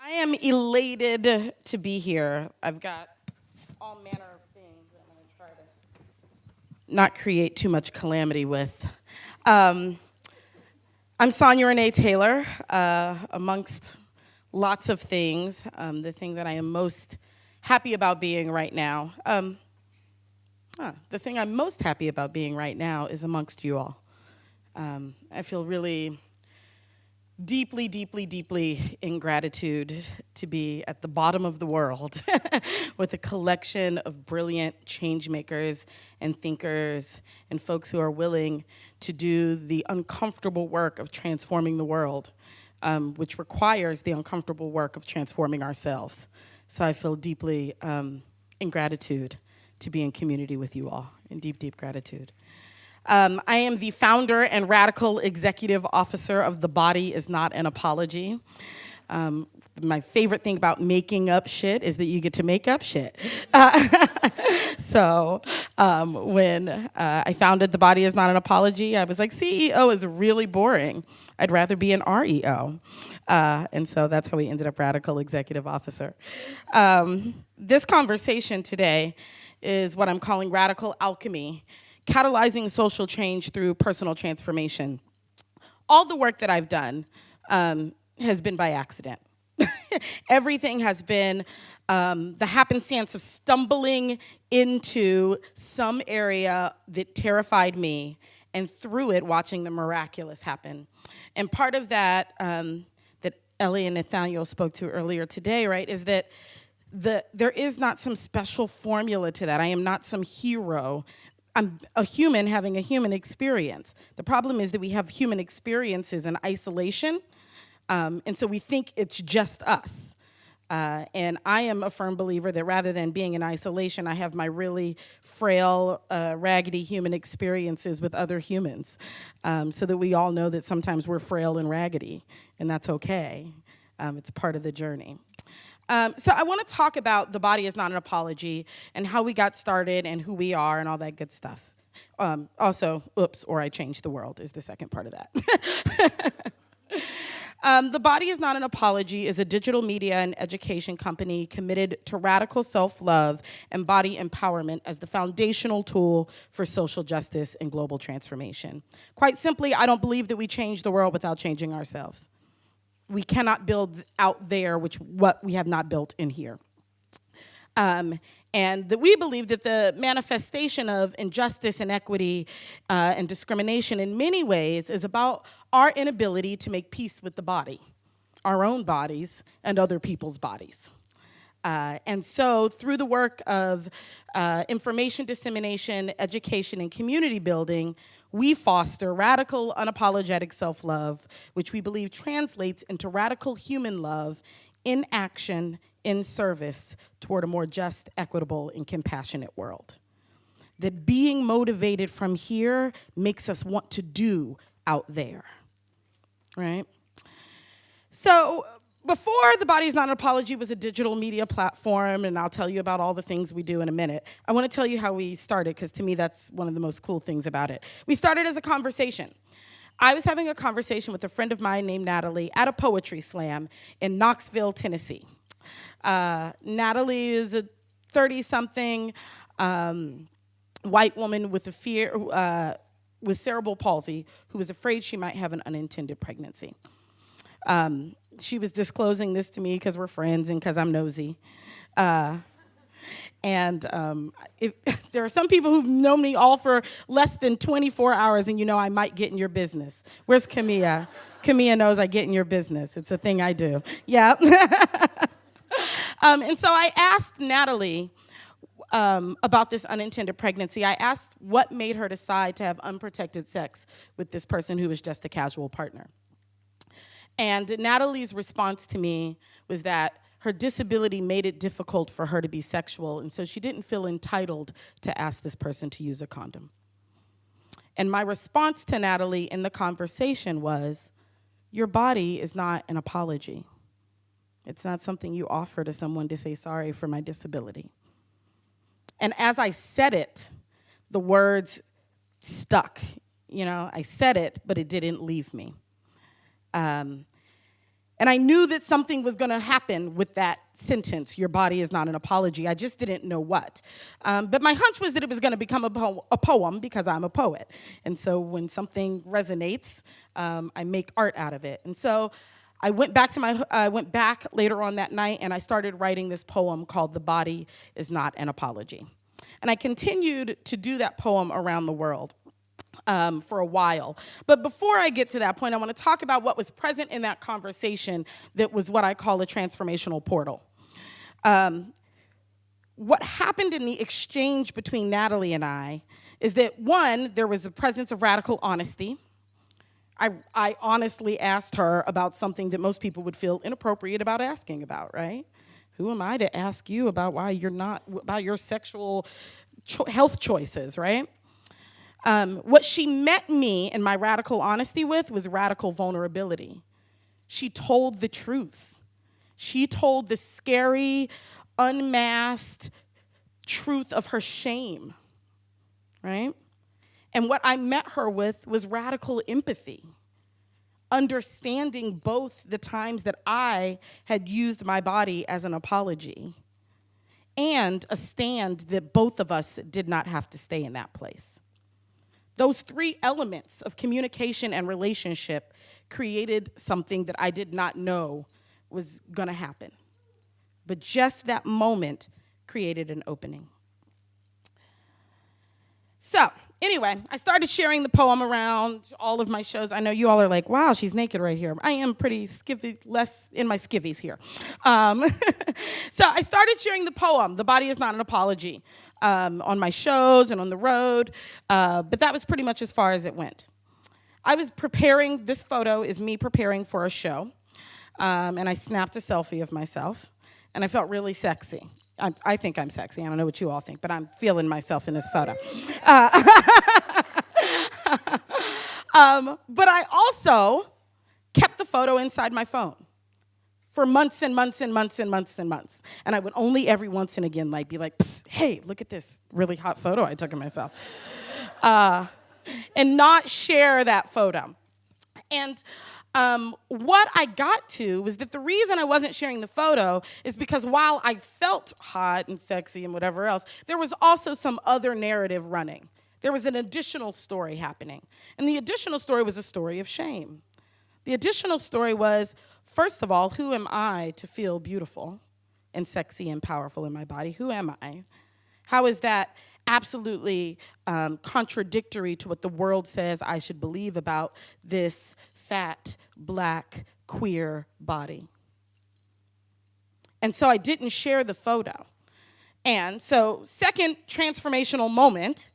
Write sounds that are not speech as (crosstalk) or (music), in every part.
I am elated to be here. I've got all manner of things that I'm going to try to not create too much calamity with. Um, I'm Sonia Renee Taylor. Uh, amongst lots of things, um, the thing that I am most happy about being right now, um, huh, the thing I'm most happy about being right now is amongst you all. Um, I feel really deeply, deeply, deeply in gratitude to be at the bottom of the world (laughs) with a collection of brilliant change makers and thinkers and folks who are willing to do the uncomfortable work of transforming the world, um, which requires the uncomfortable work of transforming ourselves. So I feel deeply um, in gratitude to be in community with you all, in deep, deep gratitude. Um, I am the founder and radical executive officer of The Body is Not an Apology. Um, my favorite thing about making up shit is that you get to make up shit. Uh, (laughs) so um, when uh, I founded The Body is Not an Apology, I was like, CEO is really boring. I'd rather be an REO. Uh, and so that's how we ended up Radical Executive Officer. Um, this conversation today is what I'm calling Radical Alchemy catalyzing social change through personal transformation. All the work that I've done um, has been by accident. (laughs) Everything has been um, the happenstance of stumbling into some area that terrified me and through it watching the miraculous happen. And part of that um, that Ellie and Nathaniel spoke to earlier today, right, is that the, there is not some special formula to that. I am not some hero I'm a human having a human experience. The problem is that we have human experiences in isolation, um, and so we think it's just us. Uh, and I am a firm believer that rather than being in isolation, I have my really frail, uh, raggedy human experiences with other humans um, so that we all know that sometimes we're frail and raggedy, and that's okay. Um, it's part of the journey. Um, so I want to talk about the body is not an apology and how we got started and who we are and all that good stuff. Um, also, oops, or I changed the world is the second part of that. (laughs) um, the Body is Not an Apology is a digital media and education company committed to radical self-love and body empowerment as the foundational tool for social justice and global transformation. Quite simply, I don't believe that we change the world without changing ourselves we cannot build out there which what we have not built in here. Um, and that we believe that the manifestation of injustice, inequity, uh, and discrimination in many ways is about our inability to make peace with the body, our own bodies and other people's bodies. Uh, and so through the work of uh, information dissemination, education, and community building, we foster radical, unapologetic self-love, which we believe translates into radical human love in action, in service toward a more just, equitable, and compassionate world. That being motivated from here makes us want to do out there, right? So before The Body is Not an Apology was a digital media platform, and I'll tell you about all the things we do in a minute, I want to tell you how we started, because to me that's one of the most cool things about it. We started as a conversation. I was having a conversation with a friend of mine named Natalie at a poetry slam in Knoxville, Tennessee. Uh, Natalie is a 30-something um, white woman with a fear, uh, with cerebral palsy who was afraid she might have an unintended pregnancy. Um, she was disclosing this to me because we're friends and because I'm nosy. Uh, and um, if, (laughs) there are some people who've known me all for less than 24 hours and you know I might get in your business. Where's Camilla? Camilla knows I get in your business. It's a thing I do. Yeah. (laughs) um, and so I asked Natalie um, about this unintended pregnancy. I asked what made her decide to have unprotected sex with this person who was just a casual partner. And Natalie's response to me was that her disability made it difficult for her to be sexual, and so she didn't feel entitled to ask this person to use a condom. And my response to Natalie in the conversation was, your body is not an apology. It's not something you offer to someone to say sorry for my disability. And as I said it, the words stuck. You know, I said it, but it didn't leave me. Um, And I knew that something was going to happen with that sentence, your body is not an apology. I just didn't know what. Um, but my hunch was that it was going to become a, po a, poem because I'm a poet. And so when something resonates, um, I make art out of it. And so I went back to my, I went back later on that night and I started writing this poem called The Body is Not an Apology. And I continued to do that poem around the world um, for a while. But before I get to that point, I want to talk about what was present in that conversation that was what I call a transformational portal. Um, what happened in the exchange between Natalie and I is that one, there was a presence of radical honesty. I, I honestly asked her about something that most people would feel inappropriate about asking about, right? Who am I to ask you about why you're not, about your sexual cho health choices, right? Um, what she met me in my radical honesty with was radical vulnerability. She told the truth. She told the scary, unmasked truth of her shame, right? And what I met her with was radical empathy, understanding both the times that I had used my body as an apology and a stand that both of us did not have to stay in that place. Those three elements of communication and relationship created something that I did not know was gonna happen. But just that moment created an opening. So, anyway, I started sharing the poem around all of my shows. I know you all are like, wow, she's naked right here. I am pretty skivvy, less in my skivvies here. Um, (laughs) so I started sharing the poem, The Body is Not an Apology, um, on my shows and on the road, uh, but that was pretty much as far as it went. I was preparing, this photo is me preparing for a show, um, and I snapped a selfie of myself, and I felt really sexy. I, I, think I'm sexy. I don't know what you all think, but I'm feeling myself in this photo. Uh, (laughs) um, but I also kept the photo inside my phone for months and months and months and months and months. And I would only every once and again like be like, hey, look at this really hot photo I took of myself. Uh, and not share that photo. And um, what I got to was that the reason I wasn't sharing the photo is because while I felt hot and sexy and whatever else, there was also some other narrative running. There was an additional story happening. And the additional story was a story of shame. The additional story was, first of all, who am I to feel beautiful and sexy and powerful in my body? Who am I? How is that absolutely um, contradictory to what the world says I should believe about this fat, black, queer body. And so I didn't share the photo. And so, second transformational moment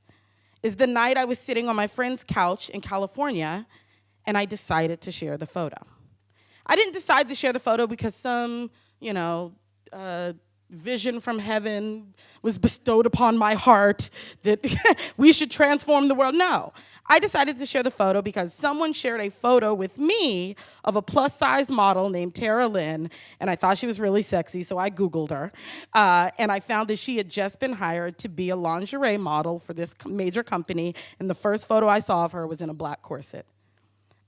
is the night I was sitting on my friend's couch in California and I decided to share the photo. I didn't decide to share the photo because some, you know, uh, vision from heaven was bestowed upon my heart that (laughs) we should transform the world. No, I decided to share the photo because someone shared a photo with me of a plus sized model named Tara Lynn, and I thought she was really sexy, so I Googled her. Uh, and I found that she had just been hired to be a lingerie model for this major company, and the first photo I saw of her was in a black corset.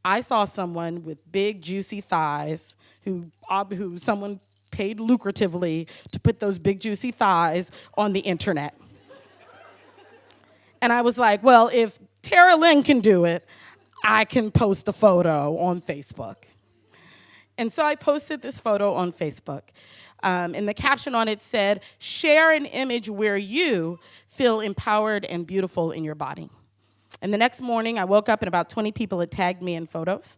I saw someone with big, juicy thighs who, who someone paid lucratively to put those big juicy thighs on the internet. and I was like, well, if Tara Lynn can do it, I can post a photo on Facebook. And so I posted this photo on Facebook. Um, and the caption on it said, share an image where you feel empowered and beautiful in your body. And the next morning, I woke up and about 20 people had tagged me in photos.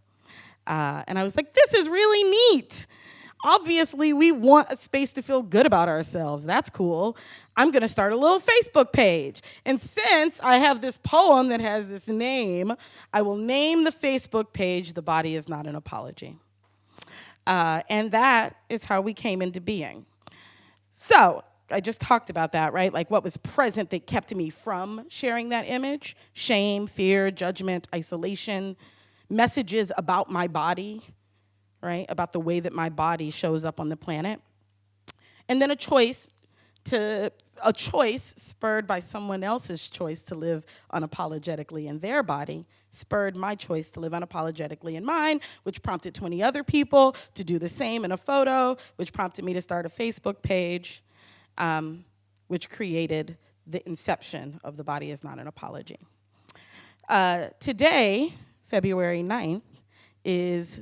Uh, and I was like, this is really neat. Obviously, we want a space to feel good about ourselves. That's cool. I'm going to start a little Facebook page. And since I have this poem that has this name, I will name the Facebook page The Body is Not an Apology. Uh, and that is how we came into being. So, I just talked about that, right? Like what was present that kept me from sharing that image shame, fear, judgment, isolation, messages about my body right? About the way that my body shows up on the planet. And then a choice to a choice spurred by someone else's choice to live unapologetically in their body spurred my choice to live unapologetically in mine, which prompted 20 other people to do the same in a photo, which prompted me to start a Facebook page, um, which created the inception of The Body is Not an Apology. Uh, today, February 9th, is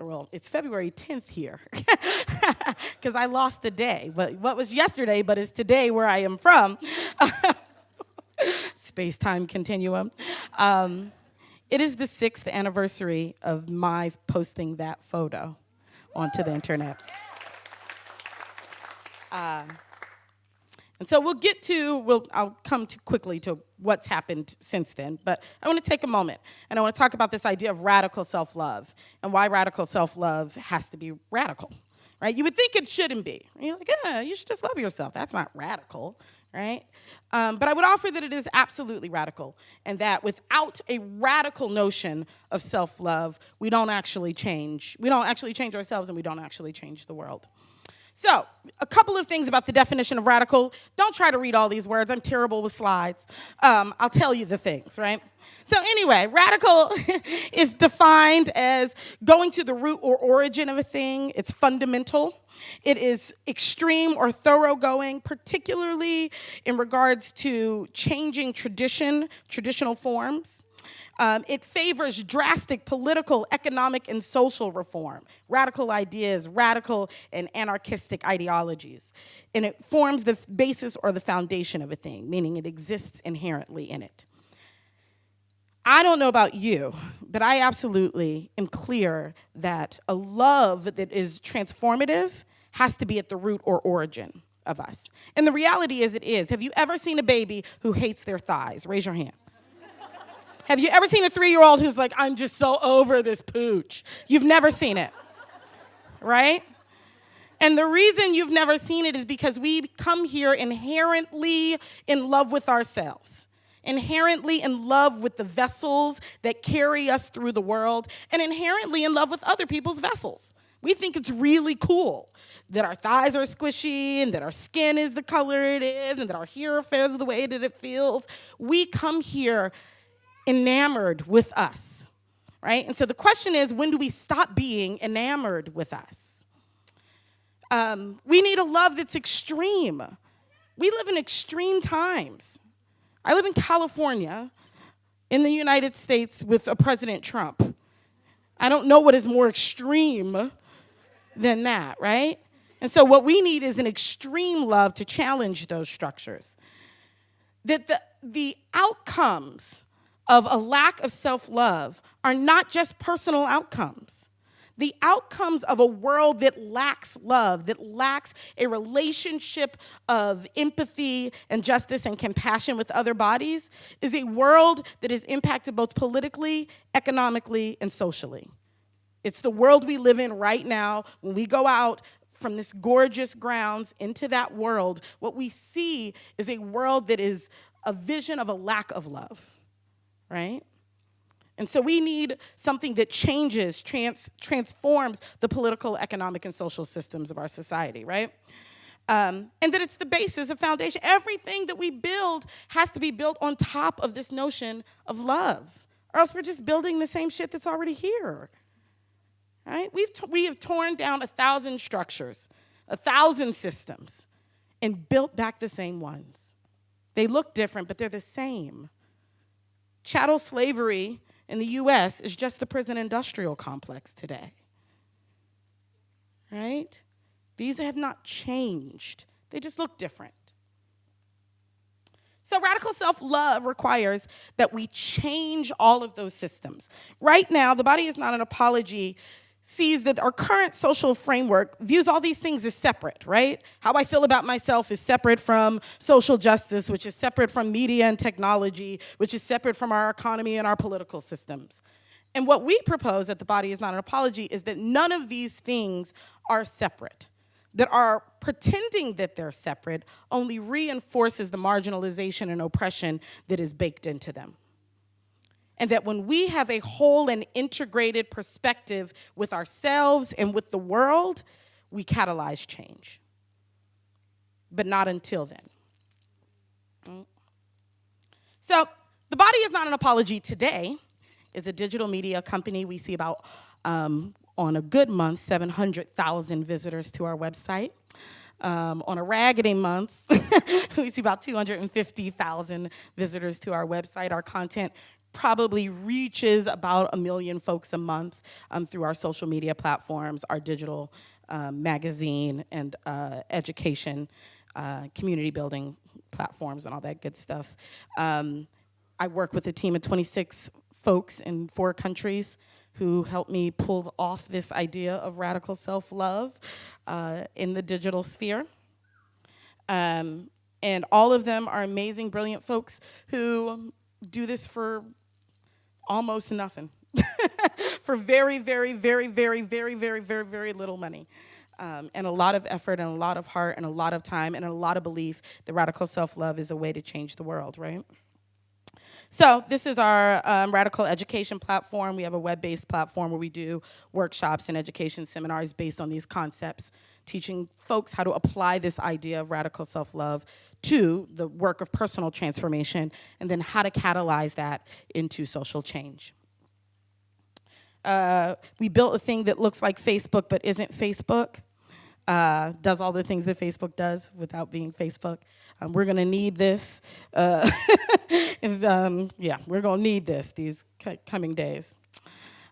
well, it's February 10th here (laughs) because I lost the day. But what was yesterday, but is today where I am from. (laughs) Space time continuum. Um, it is the sixth anniversary of my posting that photo onto the internet. Uh, and so we'll get to, we'll, I'll come to quickly to what's happened since then, but I want to take a moment and I want to talk about this idea of radical self-love and why radical self-love has to be radical, right? You would think it shouldn't be. You're like, yeah, you should just love yourself. That's not radical, right? Um, but I would offer that it is absolutely radical and that without a radical notion of self-love, we don't actually change. We don't actually change ourselves and we don't actually change the world. So, a couple of things about the definition of radical. Don't try to read all these words. I'm terrible with slides. Um, I'll tell you the things, right? So anyway, radical (laughs) is defined as going to the root or origin of a thing. It's fundamental. It is extreme or thoroughgoing, particularly in regards to changing tradition, traditional forms. Um, it favors drastic political, economic, and social reform, radical ideas, radical and anarchistic ideologies. And it forms the basis or the foundation of a thing, meaning it exists inherently in it. I don't know about you, but I absolutely am clear that a love that is transformative has to be at the root or origin of us. And the reality is it is. Have you ever seen a baby who hates their thighs? Raise your hand. Have you ever seen a three-year-old who's like, I'm just so over this pooch? You've never seen it, right? And the reason you've never seen it is because we come here inherently in love with ourselves, inherently in love with the vessels that carry us through the world, and inherently in love with other people's vessels. We think it's really cool that our thighs are squishy and that our skin is the color it is and that our hair feels the way that it feels. We come here enamored with us, right? And so the question is, when do we stop being enamored with us? Um, we need a love that's extreme. We live in extreme times. I live in California, in the United States, with a President Trump. I don't know what is more extreme than that, right? And so what we need is an extreme love to challenge those structures. That the, the outcomes of a lack of self love are not just personal outcomes. The outcomes of a world that lacks love, that lacks a relationship of empathy and justice and compassion with other bodies, is a world that is impacted both politically, economically, and socially. It's the world we live in right now. When we go out from this gorgeous grounds into that world, what we see is a world that is a vision of a lack of love right? And so we need something that changes, trans transforms the political, economic, and social systems of our society, right? Um, and that it's the basis, of foundation. Everything that we build has to be built on top of this notion of love, or else we're just building the same shit that's already here. Right? We've we have torn down a thousand structures, a thousand systems, and built back the same ones. They look different, but they're the same. Chattel slavery in the US is just the prison industrial complex today. Right? These have not changed, they just look different. So, radical self love requires that we change all of those systems. Right now, the body is not an apology sees that our current social framework views all these things as separate, right? How I feel about myself is separate from social justice, which is separate from media and technology, which is separate from our economy and our political systems. And what we propose at The Body is Not an Apology is that none of these things are separate. That our pretending that they're separate only reinforces the marginalization and oppression that is baked into them and that when we have a whole and integrated perspective with ourselves and with the world, we catalyze change. But not until then. Mm. So, the body is not an apology today. is a digital media company. We see about, um, on a good month, 700,000 visitors to our website. Um, on a raggedy month, (laughs) we see about 250,000 visitors to our website. Our content probably reaches about a million folks a month um, through our social media platforms, our digital um, magazine, and uh, education, uh, community building platforms, and all that good stuff. Um, I work with a team of 26 folks in four countries who helped me pull off this idea of radical self-love uh, in the digital sphere. Um, and all of them are amazing, brilliant folks who do this for almost nothing. (laughs) for very, very, very, very, very, very, very, very little money. Um, and a lot of effort and a lot of heart and a lot of time and a lot of belief that radical self-love is a way to change the world, right? So this is our um, radical education platform. We have a web-based platform where we do workshops and education seminars based on these concepts, teaching folks how to apply this idea of radical self-love to the work of personal transformation, and then how to catalyze that into social change. Uh, we built a thing that looks like Facebook but isn't Facebook. Uh, does all the things that Facebook does without being Facebook. Um, we're gonna need this. Uh, (laughs) and, um, yeah, we're gonna need this these coming days.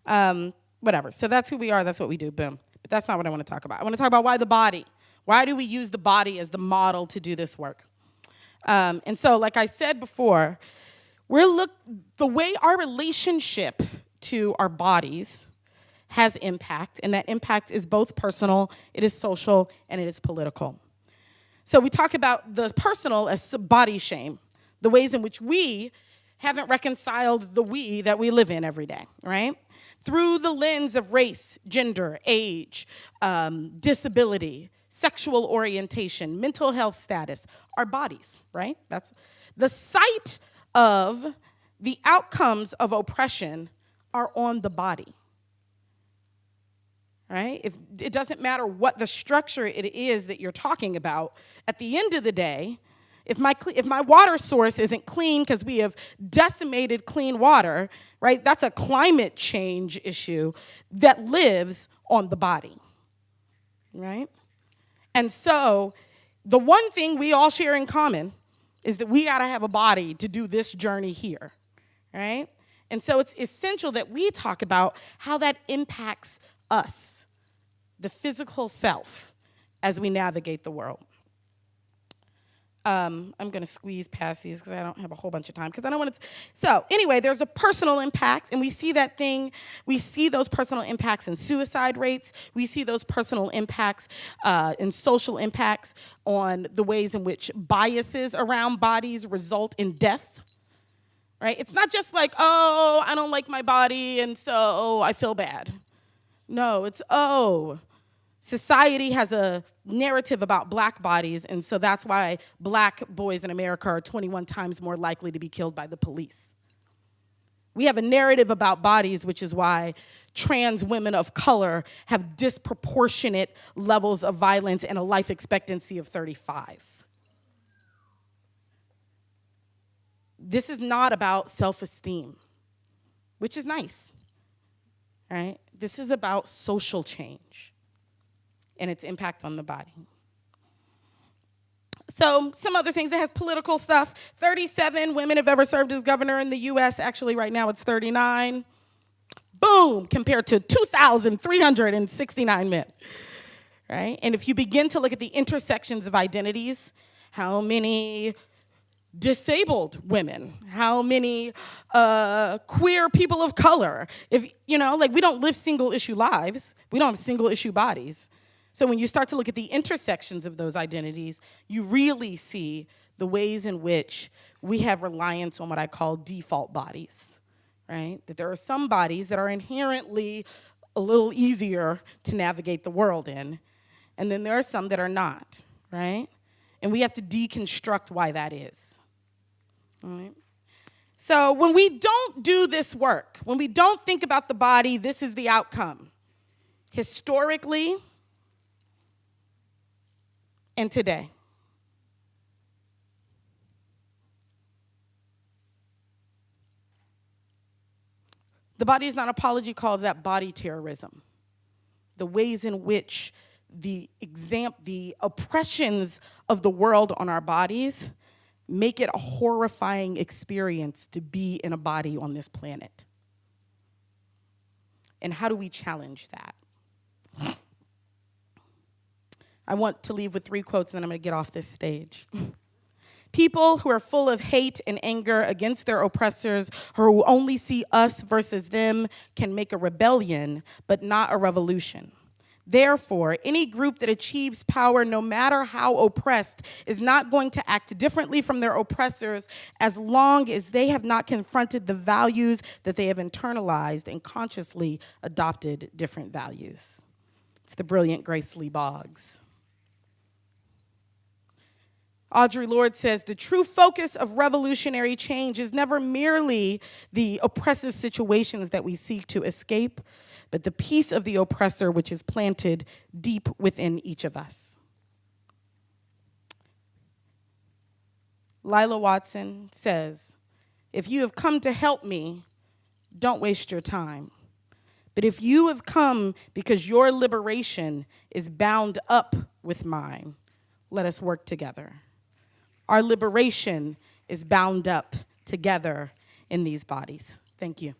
Um, whatever, so that's who we are, that's what we do, boom. But that's not what I wanna talk about. I wanna talk about why the body. Why do we use the body as the model to do this work? Um, and so, like I said before, we're look, the way our relationship to our bodies has impact, and that impact is both personal, it is social, and it is political. So we talk about the personal as body shame, the ways in which we haven't reconciled the we that we live in every day, right? Through the lens of race, gender, age, um, disability, sexual orientation, mental health status, our bodies, right? That's the site of the outcomes of oppression are on the body right? If it doesn't matter what the structure it is that you're talking about, at the end of the day, if my, if my water source isn't clean because we have decimated clean water, right, that's a climate change issue that lives on the body, right? And so the one thing we all share in common is that we gotta have a body to do this journey here, right? And so it's essential that we talk about how that impacts us the physical self as we navigate the world. Um, I'm going to squeeze past these because I don't have a whole bunch of time because I don't want to. So anyway, there's a personal impact, and we see that thing. We see those personal impacts in suicide rates. We see those personal impacts uh, in social impacts on the ways in which biases around bodies result in death. Right? It's not just like, oh, I don't like my body, and so I feel bad. No, it's oh, society has a narrative about black bodies, and so that's why black boys in America are 21 times more likely to be killed by the police. We have a narrative about bodies, which is why trans women of color have disproportionate levels of violence and a life expectancy of 35. This is not about self-esteem, which is nice, right? This is about social change and its impact on the body. So some other things that has political stuff. 37 women have ever served as governor in the US. Actually, right now it's 39. Boom, compared to 2,369 men, right? And if you begin to look at the intersections of identities, how many disabled women, how many uh, queer people of color, if, you know, like we don't live single issue lives, we don't have single issue bodies. So when you start to look at the intersections of those identities, you really see the ways in which we have reliance on what I call default bodies, right? That there are some bodies that are inherently a little easier to navigate the world in, and then there are some that are not, right? And we have to deconstruct why that is, right? So when we don't do this work, when we don't think about the body, this is the outcome. Historically, and today. The Body is Not Apology calls that body terrorism. The ways in which the exam the oppressions of the world on our bodies make it a horrifying experience to be in a body on this planet. And how do we challenge that? I want to leave with three quotes and then I'm going to get off this stage. (laughs) People who are full of hate and anger against their oppressors, who only see us versus them, can make a rebellion, but not a revolution. Therefore, any group that achieves power, no matter how oppressed, is not going to act differently from their oppressors as long as they have not confronted the values that they have internalized and consciously adopted different values. It's the brilliant Grace Lee Boggs. Audre Lorde says the true focus of revolutionary change is never merely the oppressive situations that we seek to escape, but the piece of the oppressor which is planted deep within each of us. Lilla Watson says, if you have come to help me, don't waste your time. But if you have come because your liberation is bound up with mine, let us work together. Our liberation is bound up together in these bodies. Thank you.